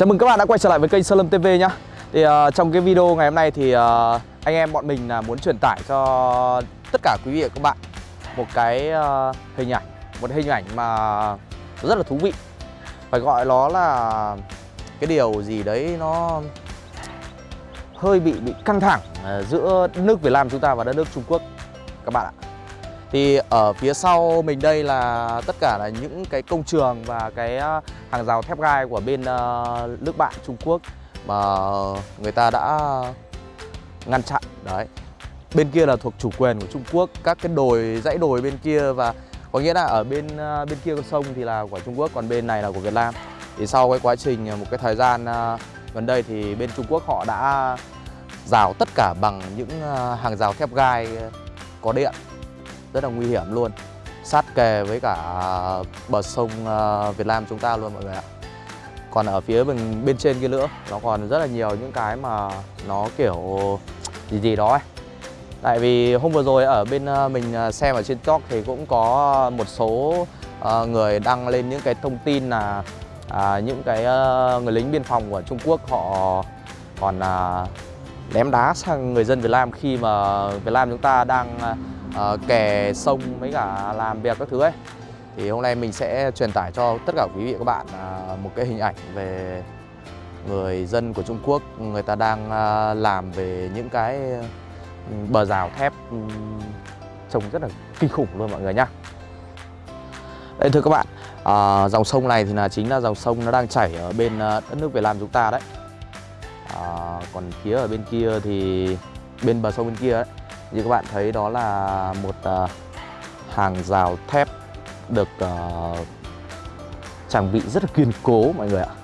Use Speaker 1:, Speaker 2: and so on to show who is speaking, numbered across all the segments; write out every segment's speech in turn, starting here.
Speaker 1: Chào mừng các bạn đã quay trở lại với kênh Sơn Lâm TV nhá. Thì uh, trong cái video ngày hôm nay thì uh, anh em bọn mình là muốn truyền tải cho tất cả quý vị và các bạn một cái uh, hình ảnh, một hình ảnh mà rất là thú vị. Phải gọi nó là cái điều gì đấy nó hơi bị bị căng thẳng uh, giữa nước Việt Nam chúng ta và đất nước Trung Quốc các bạn ạ. Thì ở phía sau mình đây là tất cả là những cái công trường và cái à, hàng rào thép gai của bên à, nước bạn Trung Quốc mà người ta đã ngăn chặn đấy. Bên kia là thuộc chủ quyền của Trung Quốc, các cái đồi dãy đồi bên kia và có nghĩa là ở bên à, bên kia con sông thì là của Trung Quốc còn bên này là của Việt Nam. Thì sau cái quá trình một cái thời gian gần đây thì bên Trung Quốc họ đã rào tất cả bằng những hàng rào thép gai có điện rất là nguy hiểm luôn. Sát kề với cả bờ sông ờ, Việt Nam chúng ta luôn mọi người ạ. Còn ở phía bên, bên trên kia nữa nó còn rất là nhiều những cái mà nó kiểu gì gì đó ấy. Tại vì hôm vừa rồi ở bên ờ, mình ờ, xem ở trên TikTok thì cũng có một số người đăng lên những cái thông tin là à, những cái người lính biên phòng của Trung Quốc họ còn à, ném đá sang người dân Việt Nam khi mà Việt Nam chúng ta đang à, uh, kè sông mấy cả làm việc các thứ ấy. Thì hôm nay mình sẽ truyền tải cho tất cả quý vị các bạn uh, một cái hình ảnh về người dân của Trung Quốc người ta đang uh, làm về những cái ừ, bờ rào thép um, trông rất là kinh khủng luôn mọi người nhá. Đây thưa các bạn à, dòng sông này thì là chính là dòng sông nó đang chảy ở bên à, đất nước Việt Nam chúng ta đấy. À, còn phía ở bên kia thì bên bờ sông bên kia ấy như các bạn thấy đó là một uh, hàng rào thép được uh, trang bị rất là kiên cố mọi người ạ.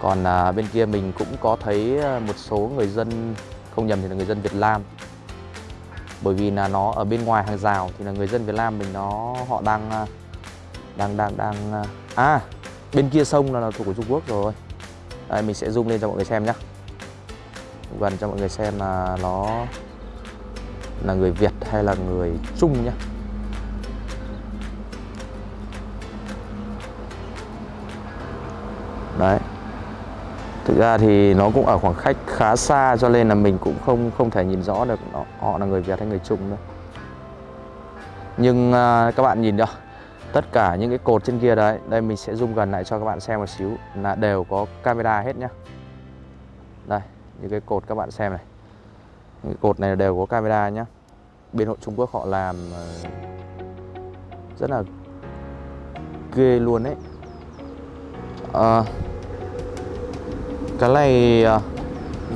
Speaker 1: Còn uh, bên kia mình cũng có thấy một số người dân không nhầm thì là người dân Việt Nam. Bởi vì là nó ở bên ngoài hàng rào thì là người dân Việt Nam mình nó họ đang đang đang đang à bên kia sông là, là thuộc của Trung Quốc rồi. Đây mình sẽ zoom lên cho mọi người xem nhé gần cho mọi người xem là nó là người Việt hay là người Trung nhé Đấy Thực ra thì nó cũng ở khoảng cách khá xa cho nên là mình cũng không không thể nhìn rõ được nó, họ là người Việt hay người Trung nữa. Nhưng uh, các bạn nhìn được tất cả những cái cột trên kia đấy, đây mình sẽ zoom gần lại cho các bạn xem một xíu là đều có camera hết nhá. Đây, những cái cột các bạn xem này. Cột này đều có camera nhá. Bên hội Trung Quốc họ làm ờ, rất là ghê luôn đấy à, ờ, cái này ờ,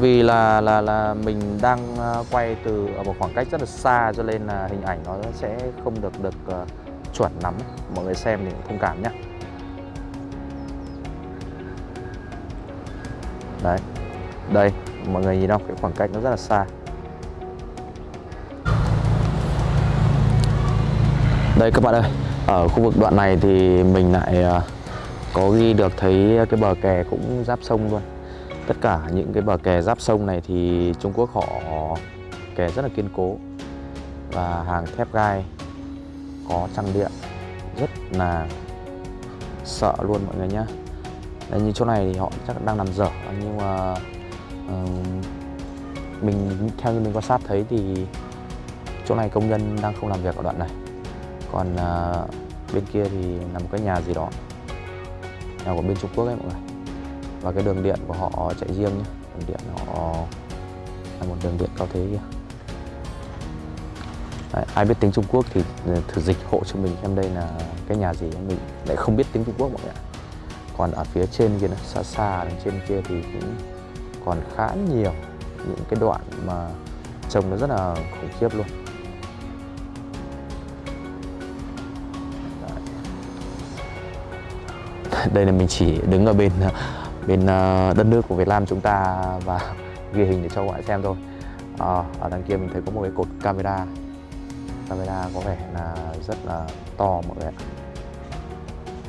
Speaker 1: vì là là là mình đang quay từ ở một khoảng cách rất là xa cho nên là hình ảnh nó sẽ không được được uh, chuẩn lắm. Mọi người xem thì thông cảm nhé đấy đây mọi người nhìn không? Cái khoảng cách nó rất là xa. Đây các bạn ơi, ở khu vực đoạn này thì mình lại ờ, có ghi được thấy cái bờ kè cũng giáp sông luôn. Tất cả những cái bờ kè giáp sông này thì Trung Quốc họ kè rất là kiên cố Và hàng thép gai có trăng điện. Rất là sợ luôn mọi người nhé Đấy, như chỗ này thì họ chắc đang làm dở nhưng mà uh, mình theo như mình quan sát thấy thì chỗ này công nhân đang không làm việc ở đoạn này còn uh, bên kia thì là một cái nhà gì đó. Nhà của bên Trung Quốc ấy mọi người. Và cái đường điện của họ chạy riêng nhé. Đường điện họ là một đường điện cao thế kia Đấy, ai biết tiếng Trung Quốc thì ừ, thử dịch hộ cho mình em đây là cái nhà gì. Mình lại không biết tiếng Trung Quốc mọi người ạ. Còn ở phía trên kia nữa, xa xa đằng trên kia thì cũng còn khá nhiều những cái đoạn mà trông nó rất là khủng khiếp luôn. Đây là mình chỉ đứng ở bên bên ờ, đất nước của Việt Nam chúng ta và ghi hình để cho các bạn xem thôi. À, ở đằng kia mình thấy có một cái cột camera. Camera có vẻ là rất là to mọi người ạ.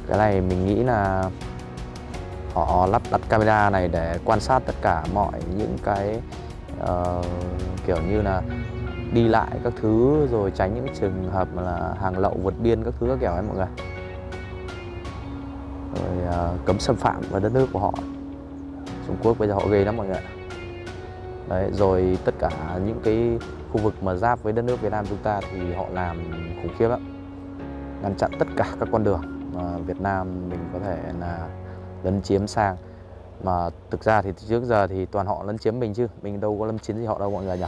Speaker 1: Cái này mình nghĩ là họ lắp đặt camera này để quan sát tất cả mọi những cái uh, kiểu như là đi lại các thứ rồi tránh những trường hợp là hàng lậu vượt biên các thứ các kiểu ấy mọi người rồi uh, cấm xâm phạm vào đất nước của họ. Trung Quốc bây giờ họ ghê lắm mọi người ạ. Đấy, rồi tất cả những cái khu vực mà giáp với đất nước Việt Nam chúng ta thì họ làm khủng khiếp lắm. Ngăn chặn tất cả các con đường mà Việt Nam mình có thể là lấn chiếm sang. Mà thực ra thì trước giờ thì toàn họ lấn chiếm mình chứ. Mình đâu có lấn chiếm gì họ đâu mọi người nhỉ?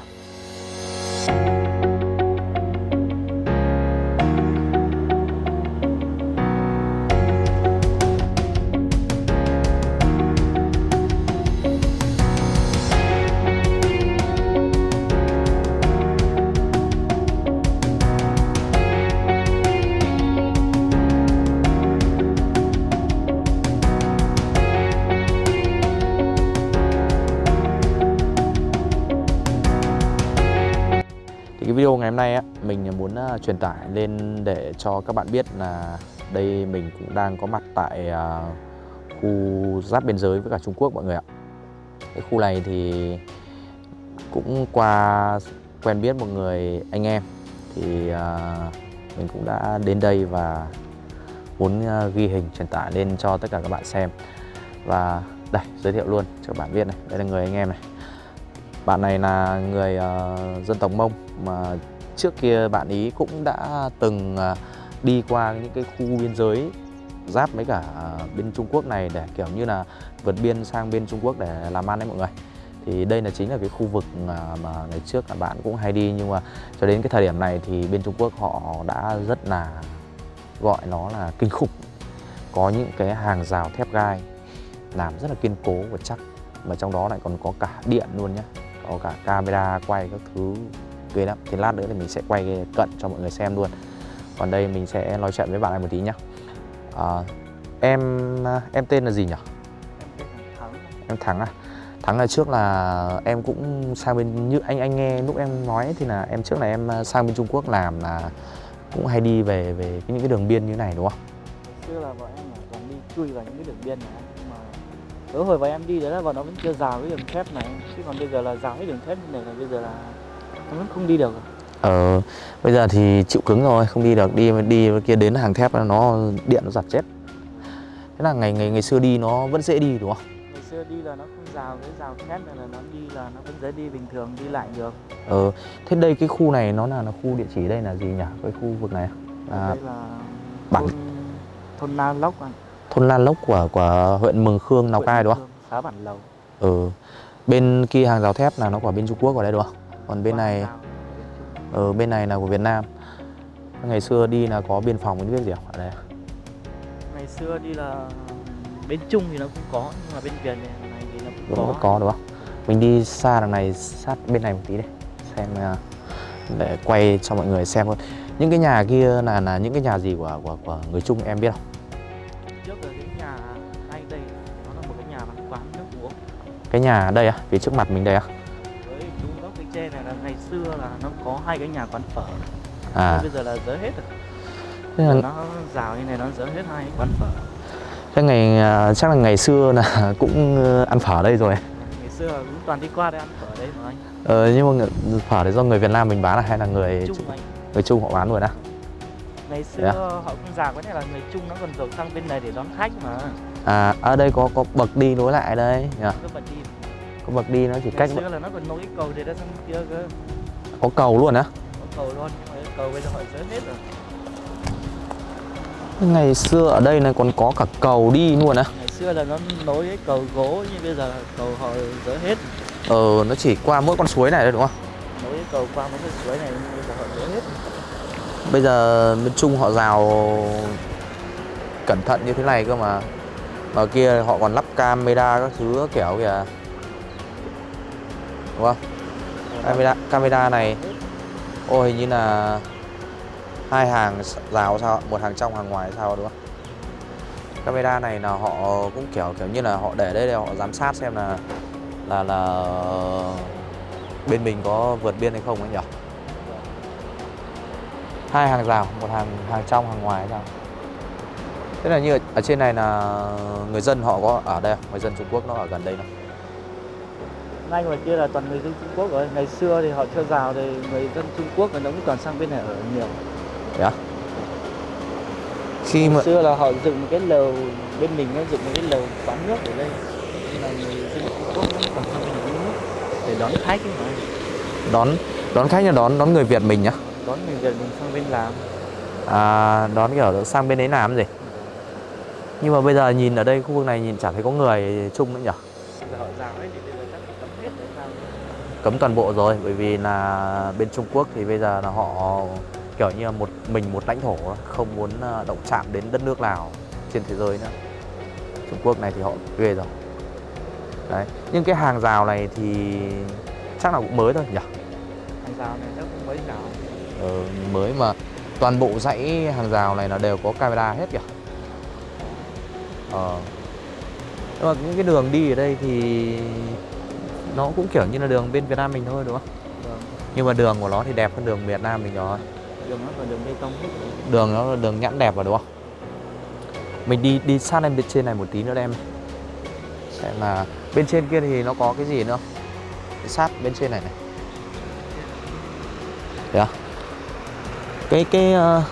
Speaker 1: Truyền tải lên để cho các bạn biết là đây mình cũng đang có mặt tại à, khu giáp biên giới với cả Trung Quốc mọi người ạ. Cái khu này thì cũng qua quen biết một người anh em thì à, mình cũng đã đến đây và muốn à, ghi hình truyền tải lên cho tất cả các bạn xem. Và đây giới thiệu luôn cho các bạn biết này, đây là người anh em này. Bạn này là người uh, dân tộc Mông mà trước kia bạn ý cũng đã từng à, đi qua những cái khu biên giới giáp với cả à, bên Trung Quốc này để kiểu như là vượt biên sang bên Trung Quốc để làm ăn đấy mọi người. Thì đây là chính là cái khu vực à, mà, ngày trước các bạn cũng hay đi nhưng mà cho đến cái thời điểm này thì bên Trung Quốc họ đã rất là gọi nó là kinh khủng. Có những cái hàng rào thép gai làm rất là kiên cố và chắc mà trong đó lại còn có cả điện luôn nhé có cả camera quay các thứ ghê lắm. Thì lát nữa thì mình sẽ quay cận cho mọi người xem luôn. Còn đây mình sẽ nói chuyện với bạn này một tí nhá. À, em em tên là gì nhỉ? Em thắng. À? Thắng là trước là em cũng sang bên như anh anh nghe lúc em nói thì là em trước là em sang bên Trung Quốc làm là cũng hay đi về về những cái đường biên như này đúng không?
Speaker 2: Xưa là bọn em toàn đi chui vào những cái đường biên này. Mà tối hồi bọn em đi đấy là bọn nó vẫn chưa rào cái đường thép này. Chứ còn bây giờ là rào cái đường thép này là bây giờ là nó vẫn không đi được rồi.
Speaker 1: Ờ, bây giờ thì chịu cứng rồi, không đi được, đi đi kia đến hàng thép nó điện nó giật chết. Thế là ngày ngày ngày xưa đi nó vẫn dễ đi đúng không?
Speaker 2: ngày xưa đi là nó không rào cái rào thép này là nó đi là nó vẫn dễ đi bình thường đi lại được
Speaker 1: Ờ, thế đây cái khu này nó là, là khu địa chỉ đây là gì nhỉ? Cái khu vực này à,
Speaker 2: đây là
Speaker 1: bản-
Speaker 2: thôn, thôn Na Lốc anh
Speaker 1: thôn Lan Lốc của của huyện Mường Khương Lào Cai đúng không?
Speaker 2: Xã Bản Lầu
Speaker 1: Ừ. Bên kia hàng rào thép là nó của bên Trung Quốc ở đây đúng không? Còn bên này
Speaker 2: bên
Speaker 1: ở bên này là của Việt Nam. Ngày xưa đi là có biên phòng cái biết gì không? Ở đây. à?
Speaker 2: ngày xưa đi là bên Trung thì nó cũng có nhưng mà bên Việt này, này thì nó cũng
Speaker 1: Đúng
Speaker 2: có
Speaker 1: có. có đúng không? Mình đi xa đằng này sát bên này một tí đây xem à, để quay cho mọi người xem luôn. Những cái nhà kia là là những cái nhà gì của của, của người Trung em biết không?
Speaker 2: trước là cái nhà ngay đây nó là một cái nhà văn quán nước uống
Speaker 1: Cái nhà đây á, phía trước mặt mình đây á.
Speaker 2: Xưa là nó có hai cái nhà quán phở.
Speaker 1: À,
Speaker 2: bây giờ là dỡ hết rồi.
Speaker 1: Thế là,
Speaker 2: nó rào như này nó dỡ hết hai quán phở.
Speaker 1: Thế ngày à, chắc là ngày xưa là cũng ờ, ăn phở ở đây rồi.
Speaker 2: ngày xưa là cũng toàn đi qua đây ăn phở đây mà anh.
Speaker 1: Ờ, nhưng mà phở đấy do người Việt Nam mình bán à, hay là người
Speaker 2: Trung anh?
Speaker 1: Người Trung họ bán luôn á?
Speaker 2: ngày xưa
Speaker 1: Thế à?
Speaker 2: họ không rào cái này là người Trung nó còn dồn sang bên này để đón khách mà.
Speaker 1: À, ở đây có có bậc đi nối lại đây nhỉ?
Speaker 2: cứ bật đi.
Speaker 1: Có bậc đi nó chỉ
Speaker 2: ngày
Speaker 1: cách
Speaker 2: xưa là nó còn nối cầu để ra sang kia cơ
Speaker 1: có cầu luôn á.
Speaker 2: có cầu luôn cầu bây giờ họ dỡ hết rồi
Speaker 1: Ngày xưa ở đây này còn có cả cầu đi luôn á.
Speaker 2: ngày xưa là nó nối cái cầu gỗ nhưng bây giờ cầu họ dỡ hết
Speaker 1: Ờ, nó chỉ qua mỗi con suối này thôi đúng không?
Speaker 2: nối cái cầu qua mấy cái suối này bây giờ họ dỡ hết
Speaker 1: Bây giờ bên Trung họ rào cẩn thận như thế này cơ mà Ở kia họ còn lắp camera các thứ kiểu kìa Đúng không? Camera, camera này ô hình như là hai hàng rào sao một hàng trong hàng ngoài sao đúng không? Camera này là họ cũng kiểu kiểu như là họ để đây để họ giám sát xem là là là bên mình có vượt biên hay không ấy nhỉ? hai hàng rào một hàng hàng trong hàng ngoài sao thế là như ở, ở trên này là người dân họ có ở đây người dân Trung Quốc nó ở gần đây không
Speaker 2: ngay ngoài kia là toàn người dân Trung Quốc rồi ngày xưa thì họ chưa rào thì người dân Trung Quốc người nó cũng toàn sang bên này ở nhiều.
Speaker 1: Thế à? khi mà
Speaker 2: xưa là họ dựng một cái lều bên mình nó dựng một cái lều quán nước ở đây. Là người dân Trung Quốc vẫn còn sang bên này nước để đón khách ấy mà.
Speaker 1: Đón đón khách là đón đón người Việt mình nhá.
Speaker 2: Đón người Việt mình sang bên làm
Speaker 1: à, đón kiểu sang bên đấy làm gì? Nhưng mà bây giờ nhìn ở đây khu vực này nhìn chẳng thấy có người chung nữa nhỉ
Speaker 2: giờ họ rào ấy thì bây giờ chắc phải cấm hết đấy sao
Speaker 1: cấm toàn bộ rồi bởi vì là bên Trung Quốc thì bây giờ là họ kiểu như là một mình một lãnh thổ không muốn ờ, động chạm đến đất nước nào trên thế giới nữa. Trung Quốc này thì họ ghê rồi. Đấy nhưng cái hàng rào này thì chắc là cũng mới thôi nhỉ?
Speaker 2: Hàng rào này chắc cũng mới rào
Speaker 1: ờ, mới mà toàn bộ dãy hàng rào này là đều có camera hết kìa ờ. Nhưng mà những cái đường đi ở đây thì nó cũng kiểu như là đường bên Việt Nam mình thôi đúng không?
Speaker 2: Vâng.
Speaker 1: Nhưng mà đường của nó thì đẹp hơn đường Việt Nam mình rồi.
Speaker 2: Đường nó còn đường bê tông. Hết
Speaker 1: đường nó là đường nhãn đẹp rồi đúng không? Mình đi đi sát lên bên trên này một tí nữa đem. Xem là bên trên kia thì nó có cái gì nữa? Không? sát bên trên này này. Đấy à? cái cái ờ,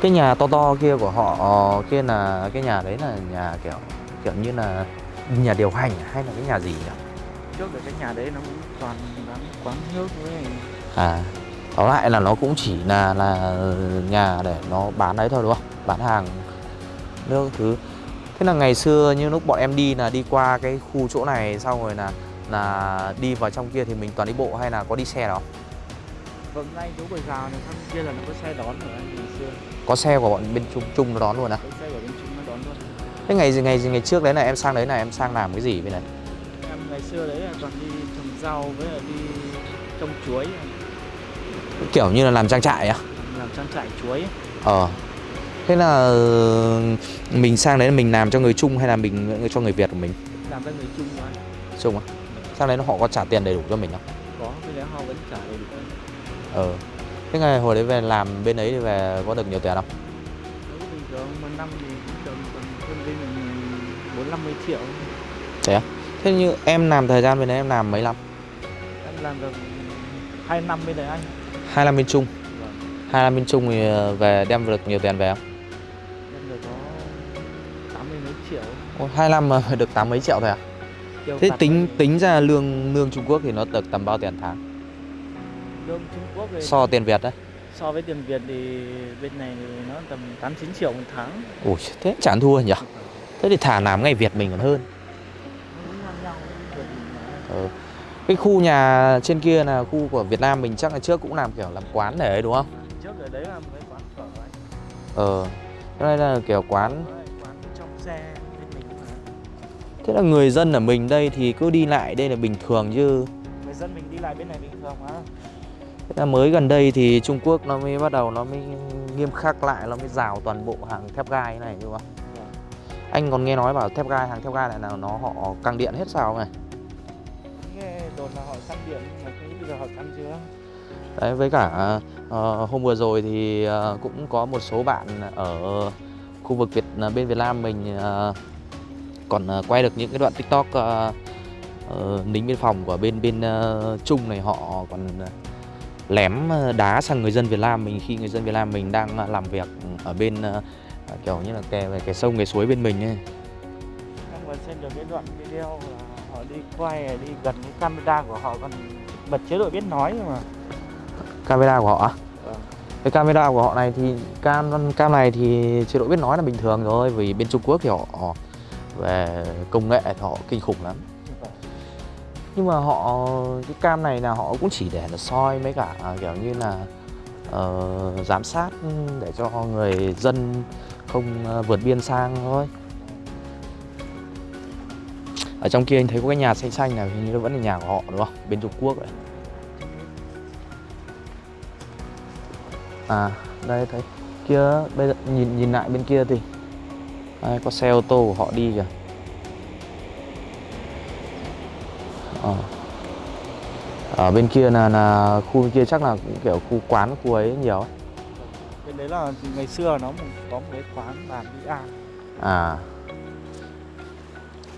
Speaker 1: cái nhà to to kia của họ ờ, kia là cái nhà đấy là nhà kiểu kiểu như là nhà điều hành hay là cái nhà gì nhỉ?
Speaker 2: Trước ở cái nhà đấy nó cũng toàn bán quán nước với
Speaker 1: À, tóm lại là nó cũng chỉ là là nhà để nó bán đấy thôi đúng không? Bán hàng nước thứ. Thế là ngày xưa như lúc bọn em đi là đi qua cái khu chỗ này xong rồi là là đi vào trong kia thì mình toàn đi bộ hay là có đi xe đó?
Speaker 2: vâng ngay chỗ bờ rào này sang kia là nó có xe đón rồi anh ngày xưa
Speaker 1: Có xe của bọn bên Trung Trung nó đón luôn à?
Speaker 2: có xe của bên Trung nó đón luôn
Speaker 1: Thế ngày ngày ngày trước đấy là em sang đấy là em sang làm cái gì bên đấy?
Speaker 2: Ngày xưa đấy là toàn đi trồng rau với lại đi trồng chuối
Speaker 1: Kiểu như là làm trang trại á?
Speaker 2: làm trang trại chuối.
Speaker 1: Ờ. Thế là ờ, mình sang đấy là mình làm cho người Trung hay là mình cho người Việt của mình?
Speaker 2: làm cho người Trung mà
Speaker 1: Trung á? Sang đấy nó họ có trả tiền đầy đủ cho mình không?
Speaker 2: có cái đấy họ vẫn trả đầy đủ
Speaker 1: Ờ. Thế ngày hồi đấy về làm bên ấy thì về có được nhiều tiền không?
Speaker 2: nếu bình thường một năm thì cũng được tầm hơn bên mình bốn năm mươi triệu
Speaker 1: Thế á? Thế như em làm thời gian bên đấy em làm mấy năm?
Speaker 2: em làm được hai năm bên đấy anh
Speaker 1: Hai năm bên Trung.
Speaker 2: vâng
Speaker 1: Hai năm bên Trung thì ờ, về đem được nhiều tiền về không?
Speaker 2: em được có tám mươi mấy triệu
Speaker 1: Ồ, Hai năm mà được tám mấy triệu thôi à? Thế tính
Speaker 2: thôi.
Speaker 1: tính ra lương lương Trung Quốc thì nó được tầm bao tiền tháng?
Speaker 2: lương Trung Quốc thì
Speaker 1: So tiền Việt đấy.
Speaker 2: so với tiền Việt thì bên này thì nó tầm 8 9 triệu một tháng.
Speaker 1: Ui, thế chẳng thua nhỉ? Thế thì thả làm ngày Việt mình còn hơn. Ờ. Cái khu nhà trên kia là khu của Việt Nam mình chắc là trước cũng làm kiểu làm quán để ấy đúng không?
Speaker 2: Trước ở đấy là một cái quán phở anh.
Speaker 1: Ờ. Cái này là kiểu quán
Speaker 2: quán trong xe bên mình mà.
Speaker 1: Thế là người dân ở mình đây thì cứ đi lại đây là bình thường chứ
Speaker 2: Người dân mình đi lại bên này bình thường mà.
Speaker 1: Thế là mới gần đây thì Trung Quốc nó mới bắt đầu nó mới nghiêm khắc lại Nó mới rào toàn bộ hàng thép gai này đúng không?
Speaker 2: Vâng.
Speaker 1: Anh còn nghe nói bảo thép gai, hàng thép gai này là nó họ căng điện hết sao này
Speaker 2: mà không bây giờ họ chưa.
Speaker 1: Đấy với cả ờ, hôm vừa rồi thì ờ, cũng có một số bạn ở khu vực Việt bên Việt Nam mình ờ, còn ờ, quay được những cái đoạn TikTok ờ, ờ, lính biên phòng của bên bên ờ, Trung này họ còn ờ, lém ờ, đá sang người dân Việt Nam mình khi người dân Việt Nam mình đang ờ, làm việc ở bên ờ, kiểu như là kè về cái sông cái suối bên mình ấy.
Speaker 2: Em vừa xem được cái đoạn video là họ đi quay đi gần cái camera của họ còn bật chế độ biết nói nhưng mà.
Speaker 1: Camera của họ?
Speaker 2: Vâng.
Speaker 1: Cái camera của họ này thì cam cam này thì chế độ biết nói là bình thường rồi vì bên Trung Quốc thì họ, họ về công nghệ thì họ kinh khủng lắm nhưng mà họ cái cam này là họ cũng chỉ để là soi mấy cả à, kiểu như là ờ, giám sát để cho người dân không ờ, vượt biên sang thôi ở trong kia anh thấy có cái nhà xanh xanh này hình như vẫn là nhà của họ đúng không bên Trung Quốc đấy à đây thấy kia bây giờ nhìn nhìn lại bên kia thì đây, có xe ô tô của họ đi kìa Ờ. ở bên kia là là khu bên kia chắc là cũng kiểu khu quán khu ấy nhiều ấy.
Speaker 2: Bên đấy là ngày xưa nó có một cái quán đi ăn.
Speaker 1: à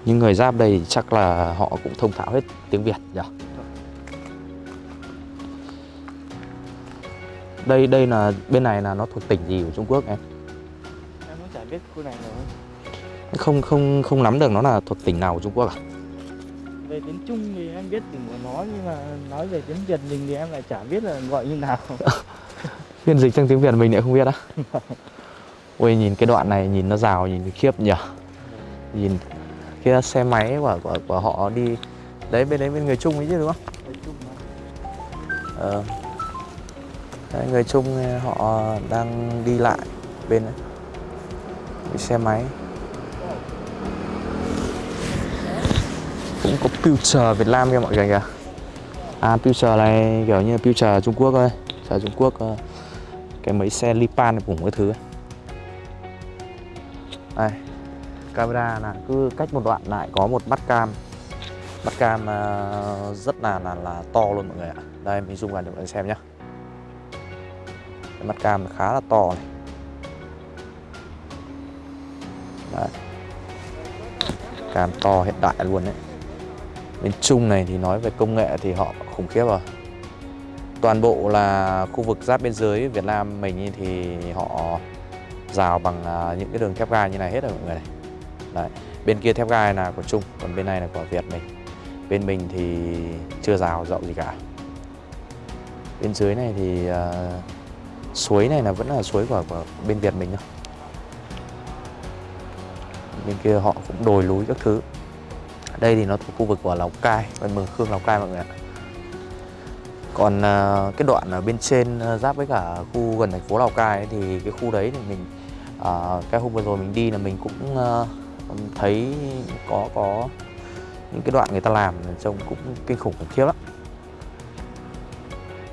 Speaker 1: nhưng người giáp đây chắc là họ cũng thông thạo hết tiếng Việt nhỉ? Đây đây là bên này là nó thuộc tỉnh gì của Trung Quốc em?
Speaker 2: Em cũng chả biết khu này rồi.
Speaker 1: không không không nắm được nó là thuộc tỉnh nào của Trung Quốc à?
Speaker 2: Về tiếng Trung thì em biết tiếng của nó nhưng mà nói về tiếng Việt mình thì em lại chả biết là gọi như nào.
Speaker 1: Phiên dịch sang tiếng Việt mình lại không biết á. Ôi nhìn cái đoạn này nhìn nó rào nhìn khiếp nhỉ? Nhìn kia xe máy của, của, của họ đi Đấy bên đấy bên người Trung ấy chứ đúng không?
Speaker 2: Chung
Speaker 1: Ờ. Đấy, Người Trung ờ, họ đang đi lại bên đấy. Cái xe máy. Cũng có Future Việt Nam kìa mọi người kìa. À Future này kiểu như Future Trung Quốc thôi. Future Trung Quốc ờ, Cái mấy xe Lipan cùng cái thứ. Ấy. Đây. Camera là cứ cách một đoạn lại, có một mắt cam. Mắt cam ờ, rất là là là to luôn mọi người ạ. Đây, mình zoom gần cho mọi người xem nhá. Mắt cam khá là to này. Đấy. Cam to hiện đại luôn đấy. Bên Trung này thì nói về công nghệ thì họ khủng khiếp rồi. Toàn bộ là khu vực giáp biên giới Việt Nam mình thì họ rào bằng ờ, những cái đường thép gai như này hết rồi mọi người này. Đấy. Bên kia thép gai là của Trung, còn bên này là của Việt mình Bên mình thì chưa rào rộng gì cả Bên dưới này thì uh, suối này là vẫn là suối của, của bên Việt mình thôi Bên kia họ cũng đồi núi các thứ đây thì nó thuộc khu vực của Lào Cai, bên Mường Khương Lào Cai mọi người ạ. Còn uh, cái đoạn ở bên trên uh, giáp với cả khu gần thành phố Lào Cai ấy, thì cái khu đấy thì mình uh, cái hôm vừa rồi mình đi là mình cũng uh, thấy có có những cái đoạn người ta làm trông cũng kinh khủng khủng khiếp lắm.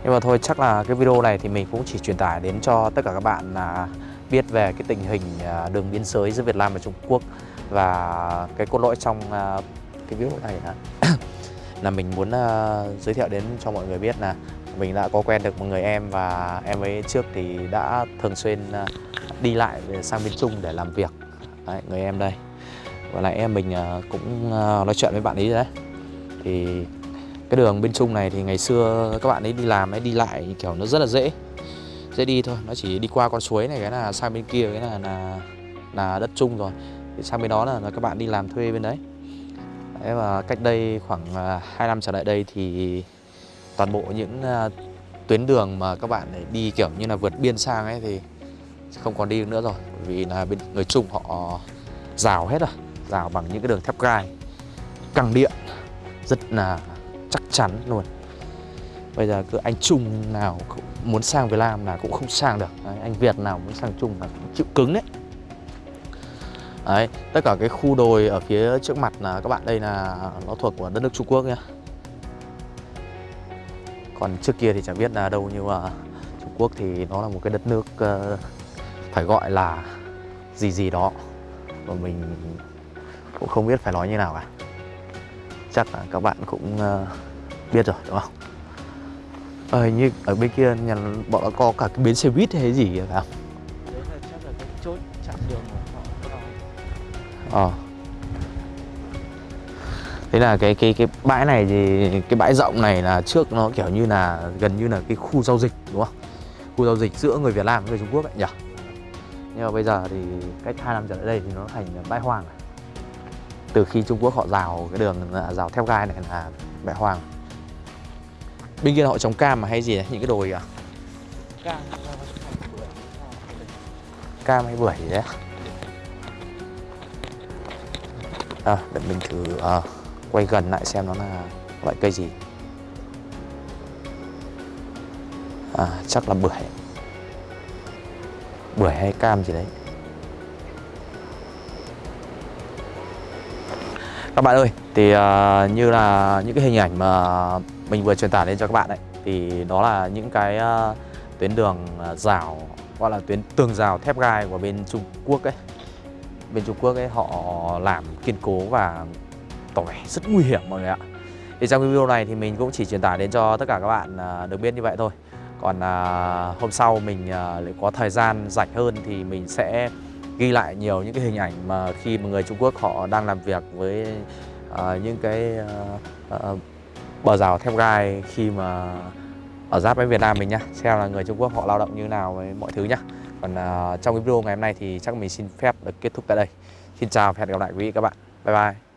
Speaker 1: Nhưng mà thôi chắc là cái video này thì mình cũng chỉ truyền tải đến cho tất cả các bạn là biết về cái tình hình à, đường biên giới giữa Việt Nam và Trung Quốc và cái cốt lõi trong à, cái video này là là mình muốn à, giới thiệu đến cho mọi người biết là mình đã có quen được một người em và em ấy trước thì đã thường xuyên đi lại sang bên Trung để làm việc. Đấy, người em đây và lại em mình à, cũng à, nói chuyện với bạn ấy đấy. Thì cái đường bên Trung này thì ngày xưa các bạn ấy đi làm ấy đi lại kiểu nó rất là dễ. Dễ đi thôi nó chỉ đi qua con suối này cái là sang bên kia cái là là là đất Trung rồi. Thì sang bên đó là, là các bạn đi làm thuê bên đấy. Đấy, và cách đây khoảng à, 2 năm trở lại đây thì toàn bộ những tuyến đường mà các bạn để đi kiểu như là vượt biên sang ấy thì không còn đi nữa rồi. Vì là bên người Trung họ rào hết rồi rào bằng những cái đường thép gai. Căng điện rất là chắc chắn luôn. Bây giờ cứ anh Trung nào cũng muốn sang Việt Nam là cũng không sang được. Đấy, anh Việt nào muốn sang Trung là cũng chịu cứng đấy. Đấy, tất cả cái khu đồi ở phía trước mặt là các bạn đây là nó thuộc của đất nước Trung Quốc nhá. Còn trước kia thì chẳng biết là đâu nhưng mà Trung Quốc thì nó là một cái đất nước uh, phải gọi là gì gì đó. Và mình cũng không biết phải nói như nào cả. Chắc là các bạn cũng uh, biết rồi đúng không? Ờ, như ở bên kia nhà bọn nó có cả cái bến xe buýt hay gì phải không?
Speaker 2: đấy là chắc là cái chốt chặn đường của họ
Speaker 1: Ờ. Thế là cái cái cái bãi này thì cái bãi rộng này là trước nó kiểu như là gần như là cái khu giao dịch đúng không? Khu giao dịch giữa người Việt Nam với người Trung Quốc ấy nhỉ? Nhưng mà bây giờ thì cách 2 năm trở lại đây thì nó thành bãi hoang rồi. Từ khi Trung Quốc họ rào cái đường à, rào theo gai này là bãi hoang. Bên kia họ trồng cam mà hay gì đấy, những cái đồi à? Cam hay bưởi gì đấy. À, để mình thử à, quay gần lại xem nó là loại cây gì. À, chắc là bưởi. Bưởi hay cam gì đấy. Các bạn ơi, thì uh, như là những cái hình ảnh mà mình vừa truyền tải lên cho các bạn đấy thì đó là những cái uh, tuyến đường à, rào gọi là tuyến tường rào thép gai của bên Trung Quốc ấy. Bên Trung Quốc ấy họ làm kiên cố và tỏ vẻ rất nguy hiểm mọi người ạ. Thì trong video này thì mình cũng chỉ truyền tải đến cho tất cả các bạn uh, được biết như vậy thôi. Còn uh, hôm sau mình uh, lại có thời gian rảnh hơn thì mình sẽ ghi lại nhiều những cái hình ảnh mà khi mà người Trung Quốc họ đang làm việc với uh, những cái uh, uh, bờ rào thép gai khi mà ở giáp với Việt Nam mình nhá. Xem là người Trung Quốc họ lao động như nào với mọi thứ nhá. Còn uh, trong cái video ngày hôm nay thì chắc mình xin phép được kết thúc tại đây. Xin chào và hẹn gặp lại quý vị các bạn. Bye bye.